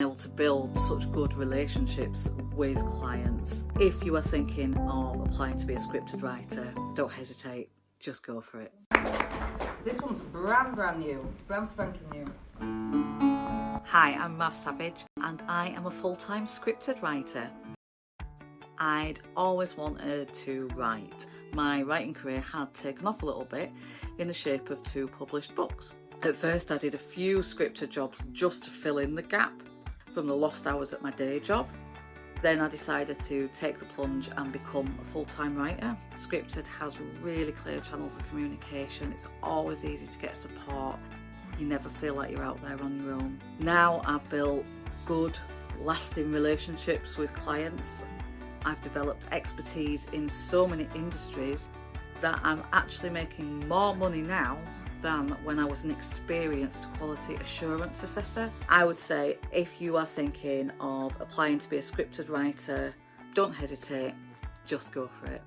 able to build such good relationships with clients. If you are thinking of applying to be a scripted writer, don't hesitate, just go for it. This one's brand brand new, brand spanking new. Hi, I'm Mav Savage and I am a full-time scripted writer. I'd always wanted to write. My writing career had taken off a little bit in the shape of two published books. At first I did a few scripted jobs just to fill in the gap from the lost hours at my day job. Then I decided to take the plunge and become a full-time writer. Scripted has really clear channels of communication. It's always easy to get support. You never feel like you're out there on your own. Now I've built good, lasting relationships with clients. I've developed expertise in so many industries that I'm actually making more money now than when I was an experienced quality assurance assessor. I would say if you are thinking of applying to be a scripted writer, don't hesitate, just go for it.